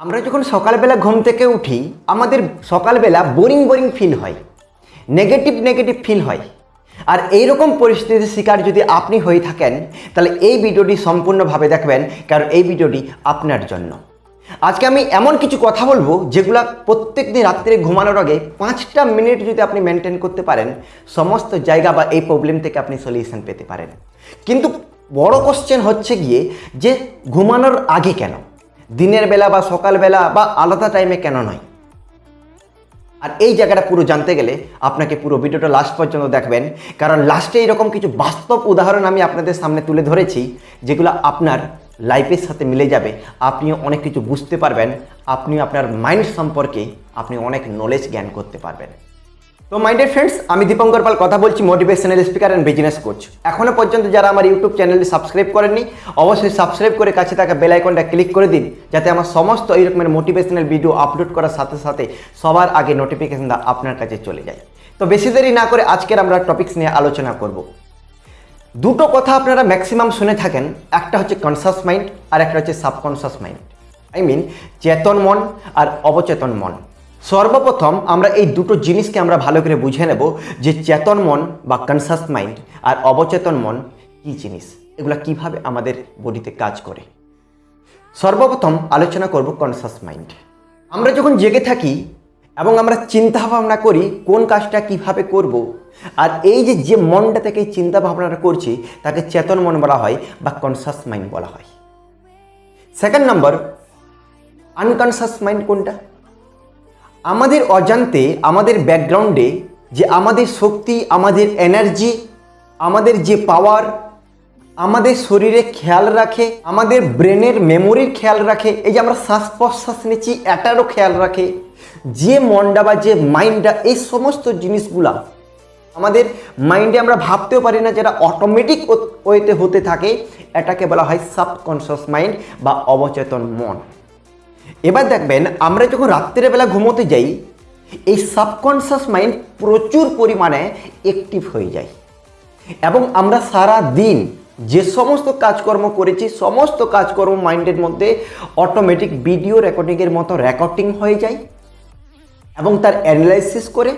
আমরা যখন সকালবেলা ঘুম থেকে উঠি, আমাদের সকালবেলা বোরিং বোরিং ফিল হয়। নেগেটিভ নেগেটিভ ফিল হয়। আর এই রকম পরিস্থিতির শিকার যদি আপনি হয়ে থাকেন, তাহলে এই ভিডিওটি সম্পূর্ণভাবে দেখবেন, কারণ এই ভিডিওটি আপনার জন্য। আজকে আমি এমন কিছু কথা বলব, যেগুলো প্রত্যেক দিন রাত্রে ঘুমানোর আগে পাঁচটা মিনিট যদি আপনি মেনটেন করতে পারেন, সমস্ত জায়গা বা এই প্রবলেম থেকে আপনি সলিউশন পেতে পারেন। কিন্তু বড় কোশ্চেন হচ্ছে গিয়ে যে ঘুমানোর আগে কেন? দিনের বেলা বা সকালবেলা বা আলাদা টাইমে কেন নয় আর এই জায়গাটা পুরো জানতে গেলে আপনাকে পুরো ভিডিওটা লাস্ট পর্যন্ত দেখবেন। কারণ লাস্টে এরকম কিছু বাস্তব উদাহরণ আমি আপনাদের সামনে তুলে ধরেছি, যেগুলো আপনার লাইফের সাথে মিলে যাবে। আপনিও অনেক কিছু বুঝতে পারবেন, আপনিও আপনার মাইন্ড সম্পর্কে আপনি অনেক নলেজ জ্ঞান করতে পারবেন। তো মাইন্ডেড ফ্রেন্ডস আমি দীপঙ্কর পাল কথা বলছি motivational speaker and business coach এখনও পর্যন্ত যারা আমার ইউটিউব চ্যানেলটি সাবস্ক্রাইব করেননি, অবশ্যই সাবস্ক্রাইব করে কাছে থাকা বেল আইকনটা ক্লিক করে দিন, যাতে আমার সমস্ত এই রকমের মোটিভেশনাল ভিডিও আপলোড করার সাথে সাথে সবার আগে নোটিফিকেশনটা আপনার কাছে চলে যায়। তো, বেশি দেরি না করে আজকের আমরা টপিকস নিয়ে আলোচনা করব। দুটো কথা আপনারা ম্যাক্সিমাম শুনে থাকেন, একটা হচ্ছে কনসাস মাইন্ড আর একটা হচ্ছে সাবকনসাস মাইন্ড আই মিন চেতন মন আর অবচেতন মন। সর্বপ্রথম আমরা এই দুটো জিনিসকে আমরা ভালো করে বুঝে নেব যে চেতন মন বা কনসাস মাইন্ড আর অবচেতন মন কী জিনিস? এগুলো কীভাবে আমাদের বডিতে কাজ করে? সর্বপ্রথম আলোচনা করব কনসাস মাইন্ড আমরা যখন জেগে থাকি এবং আমরা চিন্তা ভাবনা করি কোন কাজটা কীভাবে করব, আর এই যে যে মনটা থেকে চিন্তা ভাবনাটা করছি, তাকে চেতন মন বলা হয় বা কনসাস মাইন্ড বলা হয়। সেকেন্ড নম্বর আনকনসাস মাইন্ড কোনটা? আমাদের অজান্তে, আমাদের ব্যাকগ্রাউন্ডে যে আমাদের শক্তি, আমাদের এনার্জি, আমাদের যে পাওয়ার, আমাদের শরীরে খেয়াল রাখে, আমাদের ব্রেনের মেমোরির খেয়াল রাখে, এই যে আমরা শ্বাস প্রশ্বাস নিচ্ছি, এটারও খেয়াল রাখে, যে মনটা বা যে মাইন্ডটা, এই সমস্ত জিনিসগুলা আমাদের মাইন্ডে আমরা ভাবতেও পারি না, যেটা অটোমেটিক ওয়েতে হতে থাকে, এটাকে বলা হয় সাবকনসিয়াস মাইন্ড বা অবচেতন মন। এবার দেখবেন, আমরা যখন রাত্রেবেলা ঘুমোতে যাই, এই সাবকনসিয়াস মাইন্ড প্রচুর পরিমাণে অ্যাক্টিভ হয়ে যায়। এবং আমরা সারা দিন যে সমস্ত কাজকর্ম করেছি, সমস্ত কাজকর্ম মাইন্ডের মধ্যে অটোমেটিক ভিডিও রেকর্ডিংয়ের মতো রেকর্ডিং হয়ে যায় এবং তার অ্যানালাইসিস করে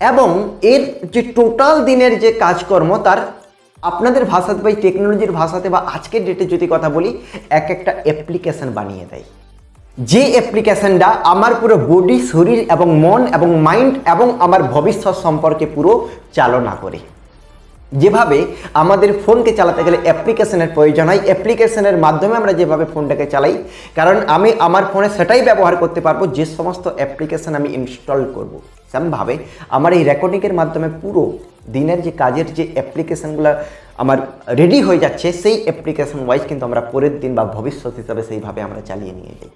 এবং এর যে টোটাল দিনের যে কাজকর্ম, তার আপনাদের ভাষাতে বা টেকনোলজির ভাষাতে বা আজকের ডেটে যদি কথা বলি, এক একটা অ্যাপ্লিকেশন বানিয়ে দেয়। যে অ্যাপ্লিকেশনটা আমার পুরো বডি শরীর এবং মন এবং মাইন্ড এবং আমার ভবিষ্যৎ সম্পর্কে পুরো চালনা করে। যেভাবে আমাদের ফোনকে চালাতে গেলে অ্যাপ্লিকেশনের প্রয়োজন হয় অ্যাপ্লিকেশনের মাধ্যমে আমরা যেভাবে ফোনটাকে চালাই, কারণ আমি আমার ফোনে সেটাই ব্যবহার করতে পারব, যে সমস্ত অ্যাপ্লিকেশন আমি ইনস্টল করব। সেমভাবে আমার এই রেকর্ডিংয়ের মাধ্যমে পুরো দিনের যে কাজের যে অ্যাপ্লিকেশনগুলো আমার রেডি হয়ে যাচ্ছে, সেই অ্যাপ্লিকেশন ওয়াইজ কিন্তু আমরা পরের দিন বা ভবিষ্যৎ হিসাবে সেইভাবে আমরা চালিয়ে নিয়ে যাই।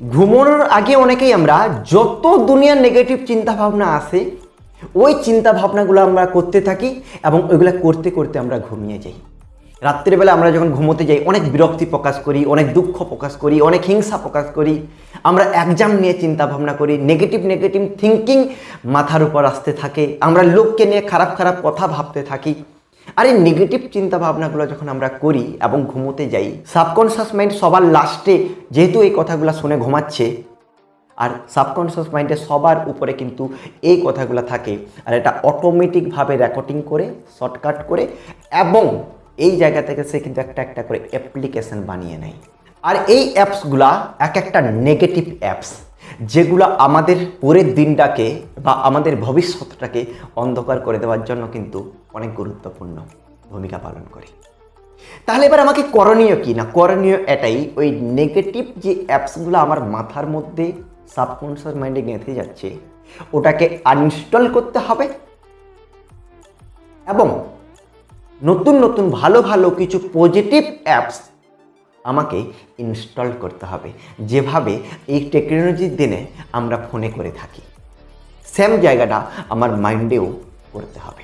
ঘুমানোর আগে অনেকেই আমরা যত দুনিয়ার নেগেটিভ চিন্তা ভাবনা আসে ওই চিন্তা ভাবনাগুলো আমরা করতে থাকি এবং ওইগুলো করতে করতে আমরা ঘুমিয়ে যাই। রাত্রিবেলা আমরা যখন ঘুমোতে যাই, অনেক বিরক্তি প্রকাশ করি, অনেক দুঃখ প্রকাশ করি, অনেক হিংসা প্রকাশ করি। আমরা একজাম নিয়ে চিন্তা ভাবনা করি নেগেটিভ নেগেটিভ থিঙ্কিং মাথার উপর আসতে থাকে। আমরা লোককে নিয়ে খারাপ খারাপ কথা ভাবতে থাকি। আর এই নেগেটিভ চিন্তা ভাবনাগুলো যখন আমরা করি এবং ঘুমোতে যাই সাবকনসিয়াস মাইন্ড সবার লাস্টে যেহেতু এই কথাগুলো শুনে ঘুমাচ্ছে, আর সাবকনসিয়াস মাইন্ডে সবার উপরে কিন্তু এই কথাগুলো থাকে, আর এটা অটোমেটিকভাবে রেকর্ডিং করে শর্টকাট করে, এবং এই জায়গা থেকে সে কিন্তু একটা একটা করে অ্যাপ্লিকেশন বানিয়ে নেয়। আর এই অ্যাপসগুলা এক একটা নেগেটিভ অ্যাপস যেগুলো আমাদের পরের দিনটাকে বা আমাদের ভবিষ্যৎটাকে অন্ধকার করে দেওয়ার জন্য কিন্তু অনেক গুরুত্বপূর্ণ ভূমিকা পালন করে। তাহলে এবার আমাকে করণীয় কি? না, করণীয় এটাই, ওই নেগেটিভ যে অ্যাপসগুলো আমার মাথার মধ্যে সাবকনসিয়াস মাইন্ডে গেঁথে যাচ্ছে, ওটাকে আনইনস্টল করতে হবে এবং নতুন নতুন, ভালো ভালো কিছু পজিটিভ অ্যাপস আমাকে ইনস্টল করতে হবে। যেভাবে এই টেকনোলজির দিনে আমরা ফোনে করে থাকি। সেম জায়গাটা আমার মাইন্ডেও করতে হবে।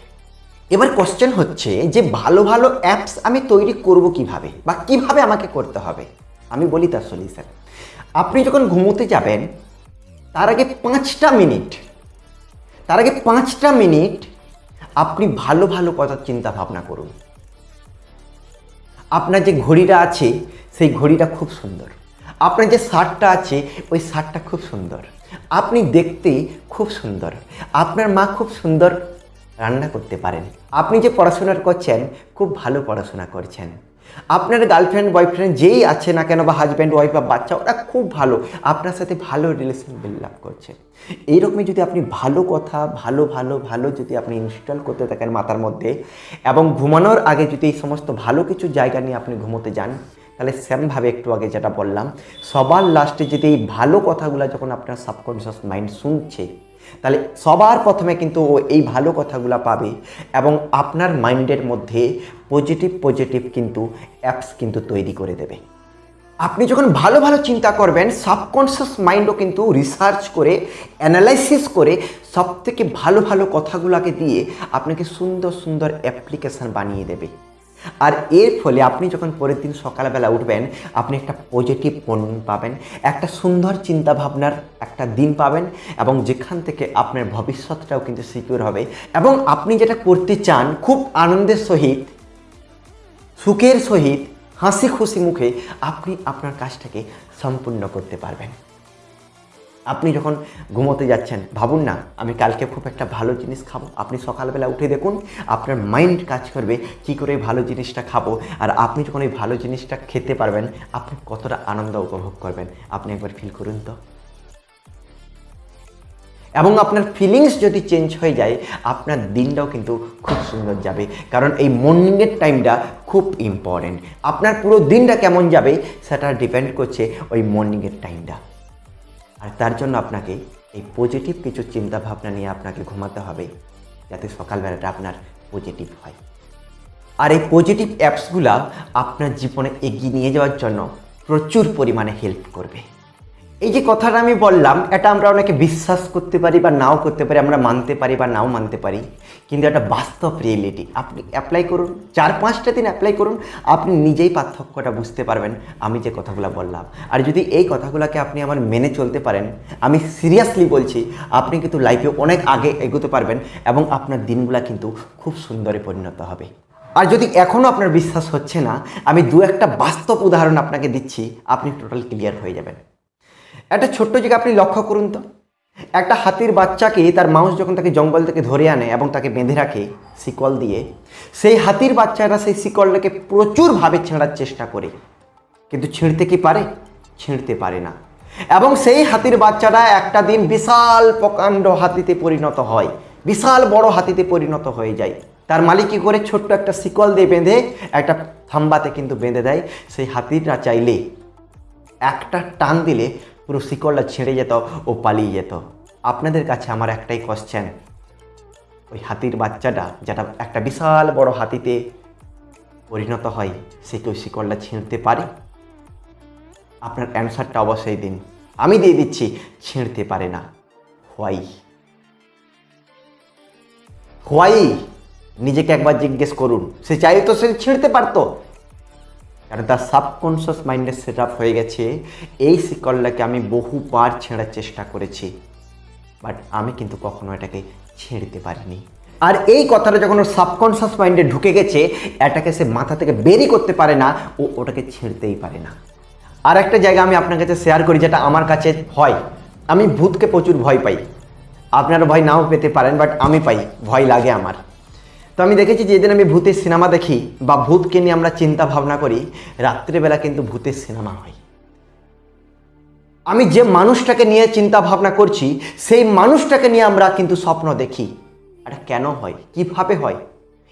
এবার কোশ্চেন হচ্ছে যে ভালো ভালো অ্যাপস আমি তৈরি করব কীভাবে বা কীভাবে আমাকে করতে হবে? আমি বলি তার সলিউশন আপনি যখন ঘুমোতে যাবেন, তার আগে পাঁচটা মিনিট তার আগে পাঁচটা মিনিট আপনি ভালো ভালো কথার চিন্তা ভাবনা করুন। আপনার যে ঘড়িটা আছে সেই ঘড়িটা খুব সুন্দর। আপনার যে শার্টটা আছে, ওই শার্টটা খুব সুন্দর। আপনি দেখতে খুব সুন্দর। আপনার মা খুব সুন্দর রান্না করতে পারেন। আপনি যে পড়াশোনা করছেন, খুব ভালো পড়াশোনা করছেন। আপনার গার্লফ্রেন্ড বয়ফ্রেন্ড যেই আছে না কেন, বা হাজব্যান্ড ওয়াইফ বা বাচ্চা, ওরা খুব ভালো। আপনার সাথে ভালো রিলেশন বিল্ড করছে। এইরকমই যদি আপনি ভালো কথা, ভালো ভালো ভালো যদি আপনি ইনস্টল করতে থাকেন মাথার মধ্যে, এবং ঘুমানোর আগে যদি এই সমস্ত ভালো কিছু জায়গা নিয়ে আপনি ঘুমোতে যান তাহলে সেমভাবে একটু আগে যেটা বললাম, সবার লাস্টে যদি এই ভালো কথাগুলো যখন আপনার সাবকনশিয়াস মাইন্ড শুনছে, তাহলে সবার প্রথমে কিন্তু ও এই ভালো কথাগুলো পাবে এবং আপনার মাইন্ডের মধ্যে পজিটিভ পজিটিভ কিন্তু অ্যাপস কিন্তু তৈরি করে দেবে। আপনি যখন ভালো ভালো চিন্তা করবেন সাবকনশিয়াস মাইন্ডও কিন্তু রিসার্চ করে অ্যানালাইসিস করে সব থেকে ভালো ভালো কথাগুলোকে দিয়ে আপনাকে সুন্দর সুন্দর অ্যাপ্লিকেশান বানিয়ে দেবে। আর এর ফলে আপনি যখন পরের দিন সকালবেলা উঠবেন, আপনি একটা পজিটিভ মর্নিং পাবেন, একটা সুন্দর চিন্তা ভাবনার একটা দিন পাবেন এবং যেখান থেকে আপনার ভবিষ্যৎটাও কিন্তু সিকিউর হবে এবং আপনি যেটা করতে চান, খুব আনন্দের সহিত, সুখের সহিত হাসি খুশি মুখে আপনি আপনার কাজটাকে সম্পূর্ণ করতে পারবেন। আপনি যখন ঘুমোতে যাচ্ছেন, ভাবুন না, আমি কালকে খুব একটা ভালো জিনিস খাব। আপনি সকালবেলা উঠে দেখুন, আপনার মাইন্ড কাজ করবে কী করে ভালো জিনিসটা খাব। আর আপনি যখন এই ভালো জিনিসটা খেতে পারবেন, আপনি কতটা আনন্দ উপভোগ করবেন? আপনি একবার ফিল করুন তো। এবং আপনার ফিলিংস যদি চেঞ্জ হয়ে যায়, আপনার দিনটাও কিন্তু খুব সুন্দর যাবে। কারণ এই মর্নিংয়ের টাইমটা খুব ইম্পর্টেন্ট আপনার পুরো দিনটা কেমন যাবে, সেটা ডিপেন্ড করছে ওই মর্নিংয়ের টাইমটা আর তার জন্য আপনাকে এই পজিটিভ কিছু চিন্তা ভাবনা নিয়ে আপনাকে ঘুমাতে হবে, যাতে সকালবেলাটা আপনার পজিটিভ হয়। আর এই পজিটিভ অ্যাপসগুলা আপনার জীবনে এগিয়ে নিয়ে যাওয়ার জন্য প্রচুর পরিমাণে হেল্প করবে। এই যে কথাটা আমি বললাম, এটা আমরা অনেকে বিশ্বাস করতে পারি বা নাও করতে পারি, আমরা মানতে পারি বা নাও মানতে পারি, কিন্তু এটা বাস্তব রিয়েলিটি আপনি অ্যাপ্লাই করুন, চার পাঁচটা দিন অ্যাপ্লাই করুন, আপনি নিজেই পার্থক্যটা বুঝতে পারবেন, আমি যে কথাগুলো বললাম। আর যদি এই কথাগুলোকে আপনি আমার মেনে চলতে পারেন, আমি সিরিয়াসলি বলছি, আপনি কিন্তু লাইফে অনেক আগে এগোতে পারবেন এবং আপনার দিনগুলো কিন্তু খুব সুন্দরে পরিণত হবে। আর যদি এখনও আপনার বিশ্বাস হচ্ছে না, আমি দু একটা বাস্তব উদাহরণ আপনাকে দিচ্ছি, আপনি টোটাল ক্লিয়ার হয়ে যাবেন। একটা ছোট্ট জায়গা আপনি লক্ষ্য করুন তো। একটা হাতির বাচ্চাকে তার মাউস যখন তাকে জঙ্গল থেকে ধরে আনে এবং তাকে বেঁধে রাখে শিকল দিয়ে, সেই হাতির বাচ্চারা সেই শিকলটাকে প্রচুরভাবে ছেঁড়ার চেষ্টা করে। কিন্তু ছিঁড়তে কি পারে? ছিঁড়তে পারে না। এবং সেই হাতির বাচ্চারা একটা দিন বিশাল প্রকাণ্ড হাতিতে পরিণত হয়, বিশাল বড় হাতিতে পরিণত হয়ে যায়। তার মালিক কী করে? ছোট্ট একটা শিকল দিয়ে বেঁধে, একটা থাম্বাতে কিন্তু বেঁধে দেয়। সেই হাতিটা চাইলে একটা টান দিলে পুরো শিকড়টা ছেড়ে যেত ও পালিয়ে যেত। আপনাদের কাছে আমার একটাই কোশ্চেন ওই হাতির বাচ্চাটা, যেটা একটা বিশাল বড় হাতিতে পরিণত হয়, সে কি ওই ছিঁড়তে পারে? আপনার অ্যান্সারটা অবশ্যই দিন। আমি দিয়ে দিচ্ছি, ছিঁড়তে পারে না। হোয়াই? হোয়াই? নিজেকে একবার জিজ্ঞেস করুন। সে চাইলে তো সে ছিঁড়তে পারতো। কারণ তার সাবকনশিয়াস মাইন্ডে সেট হয়ে গেছে। এই শিকলটাকে আমি বহুবার ছেঁড়ার চেষ্টা করেছি। বাট আমি কিন্তু কখনো এটাকে ছেড়তে পারিনি। আর এই কথাটা যখন ওর সাবকনশিয়াস মাইন্ডে ঢুকে গেছে, এটাকে সে মাথা থেকে বেরই করতে পারে না, ও ওটাকে ছেড়তেই পারে না। আর একটা জায়গা আমি আপনার কাছে শেয়ার করি, যেটা আমার কাছে হয় আমি ভূতকে প্রচুর ভয় পাই। আপনারা ভয় নাও পেতে পারেন বাট আমি পাই। ভয় লাগে আমার। তো আমি দেখেছি যেদিন আমি ভূতের সিনেমা দেখি বা ভূতকে নিয়ে আমরা চিন্তা ভাবনা করি, রাত্রিবেলা কিন্তু ভূতের সিনেমা হয়। আমি যে মানুষটাকে নিয়ে চিন্তা ভাবনা করছি, সেই মানুষটাকে নিয়ে আমরা কিন্তু স্বপ্ন দেখি। এটা কেন হয়? কীভাবে হয়?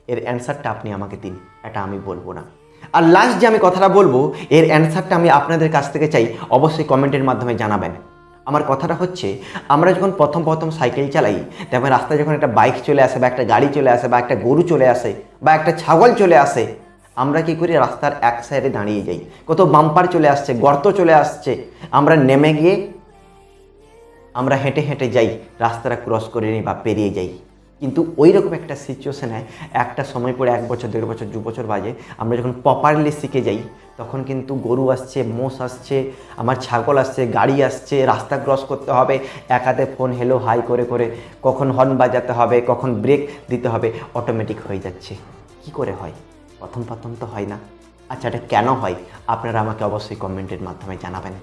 এর অ্যান্সারটা আপনি আমাকে দিন, এটা আমি বলব না। আর লাস্ট যে আমি কথাটা বলব, এর অ্যান্সারটা আমি আপনাদের কাছ থেকে চাই, অবশ্যই কমেন্টের মাধ্যমে জানাবেন। আমার কথাটা হচ্ছে, আমরা যখন প্রথম প্রথম সাইকেল চালাই, তখন রাস্তায় যখন একটা বাইক চলে আসে বা একটা গাড়ি চলে আসে বা একটা গরু চলে আসে বা একটা ছাগল চলে আসে, আমরা কি করি রাস্তার এক সাইডে দাঁড়িয়ে যাই। কত বাম্পার চলে আসছে, গর্ত চলে আসছে, আমরা নেমে গিয়ে আমরা হেঁটে হেঁটে যাই, রাস্তাটা ক্রস করে নিই বা পেরিয়ে যাই। কিন্তু ওই রকম একটা সিচুয়েশনে একটা সময় পরে এক বছর, দেড় বছর, দু বছর বাজে, আমরা যখন প্রপারলি শিখে যাই তখন কিন্তু গরু আসছে, মোষ আসছে, আমার ছাগল আসছে, গাড়ি আসছে, রাস্তা ক্রস করতে হবে, এক হাতে ফোন হেলো হাই করে করে, কখন হর্ন বাজাতে হবে, কখন ব্রেক দিতে হবে অটোমেটিক হয়ে যাচ্ছে। কি করে হয়? প্রথম প্রথম তো হয় না। আচ্ছা এটা কেন হয়? আপনারা আমাকে অবশ্যই কমেন্টের মাধ্যমে জানাবেন।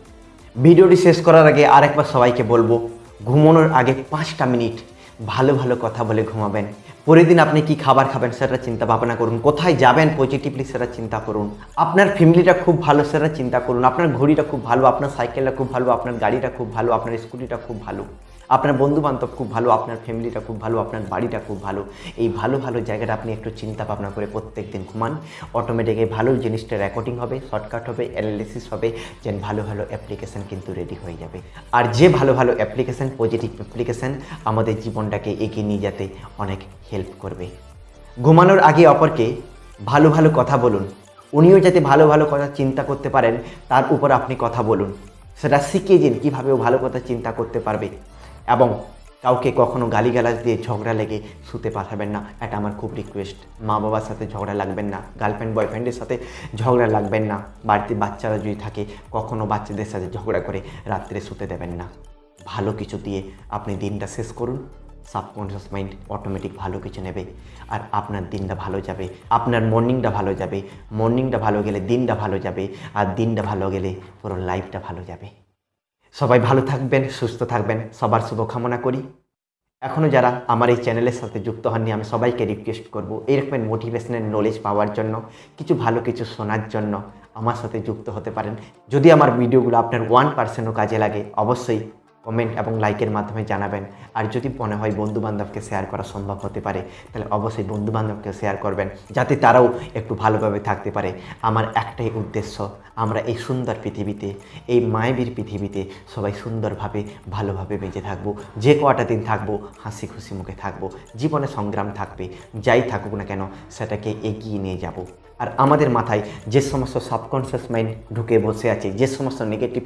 ভিডিওটি শেষ করার আগে আরেকবার সবাইকে বলব, ঘুমানোর আগে পাঁচটা মিনিট ভালো ভালো কথা বলে ঘুমাবেন। পরের দিন আপনি কি খাবার খাবেন সেটা চিন্তা ভাবনা করুন। কোথায় যাবেন পজিটিভলি সেটা চিন্তা করুন। আপনার ফ্যামিলিটা খুব ভালো সেটা চিন্তা করুন। আপনার ঘড়িটা খুব ভালো, আপনার সাইকেলটা খুব ভালো, আপনার গাড়িটা খুব ভালো, আপনার স্কুটিটা খুব ভালো। আপনার বন্ধু বান্ধব খুব ভালো, আপনার ফ্যামিলিটা খুব ভালো, আপনার বাড়িটা খুব ভালো। এই ভালো ভালো জায়গাটা আপনি একটু চিন্তা ভাবনা করে প্রত্যেক দিন ঘুমান। অটোমেটিক এই ভালো জিনিসটা রেকর্ডিং হবে শর্টকাট হবে অ্যানালিসিস হবে যেন ভালো ভালো অ্যাপ্লিকেশান কিন্তু রেডি হয়ে যাবে। আর যে ভালো ভালো অ্যাপ্লিকেশান পজিটিভ অ্যাপ্লিকেশান আমাদের জীবনটাকে এগিয়ে নিয়ে যেতে অনেক হেল্প করবে। ঘুমানোর আগে অপরকে ভালো ভালো কথা বলুন। উনিও যাতে ভালো ভালো কথা চিন্তা করতে পারেন, তার উপর আপনি কথা বলুন। সেটা শিখিয়ে দিন কীভাবে ভালো কথা চিন্তা করতে পারবে। এবং কাউকে কখনো গালিগালাজ দিয়ে ঝগড়া লেগে শুতে পাঠাবেন না। এটা আমার খুব রিকোয়েস্ট মা বাবার সাথে ঝগড়া লাগবেন না। গার্লফ্রেন্ড বয়ফ্রেন্ডের সাথে ঝগড়া লাগবেন না। বাড়িতে বাচ্চারা যদি থাকে, কখনো বাচ্চাদের সাথে ঝগড়া করে রাত্রে শুতে দেবেন না। ভালো কিছু দিয়ে আপনি দিনটা শেষ করুন। সাবকনশিয়াস মাইন্ড অটোমেটিক ভালো কিছু নেবে। আর আপনার দিনটা ভালো যাবে। আপনার মর্নিংটা ভালো যাবে। মর্নিংটা ভালো গেলে দিনটা ভালো যাবে। আর দিনটা ভালো গেলে পুরো লাইফটা ভালো যাবে। সবাই ভালো থাকবেন, সুস্থ থাকবেন। সবার শুভকামনা করি। এখনও যারা আমার এই চ্যানেলের সাথে যুক্ত হননি, আমি সবাইকে রিকোয়েস্ট করব এরকম মোটিভেশনের নলেজ পাওয়ার জন্য, কিছু ভালো কিছু শোনার জন্য আমার সাথে যুক্ত হতে পারেন। যদি আমার ভিডিওগুলো আপনার ওয়ান পার্সেন্টও কাজে লাগে, অবশ্যই কমেন্ট এবং লাইকের মাধ্যমে জানাবেন। আর যদি মনে হয় বন্ধু বান্ধবকে শেয়ার করা সম্ভব হতে পারে, তাহলে অবশ্যই বন্ধু বান্ধবকে শেয়ার করবেন, যাতে তারাও একটু ভালোভাবে থাকতে পারে। আমার একটাই উদ্দেশ্য, আমরা এই সুন্দর পৃথিবীতে, এই মায়াবীর পৃথিবীতে সবাই সুন্দরভাবে, ভালোভাবে বেঁচে থাকব। যে কটা দিন থাকব, হাসি খুশি মুখে থাকব। জীবনে সংগ্রাম থাকবে, যাই থাকুক না কেন, সেটাকে এগিয়ে নিয়ে যাব। আর আমাদের মাথায় যে সমস্ত সাবকনশিয়াস মাইন্ড ঢুকে বসে আছে, যে সমস্ত নেগেটিভ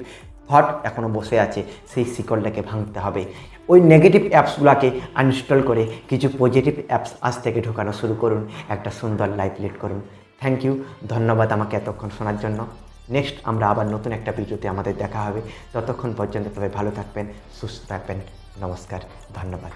থট এখনও বসে আছে, সেই শিকলটাকে ভাঙতে হবে। ওই নেগেটিভ অ্যাপসগুলোকে আনইনস্টল করে কিছু পজিটিভ অ্যাপস আজ থেকে ঢোকানো শুরু করুন। একটা সুন্দর লাইফ লিড করুন। থ্যাংক ইউ ধন্যবাদ আমাকে এতক্ষণ শোনার জন্য। নেক্সট আমরা আবার নতুন একটা ভিডিওতে আমাদের দেখা হবে। ততক্ষণ পর্যন্ত তবে ভালো থাকবেন, সুস্থ থাকবেন। নমস্কার। ধন্যবাদ।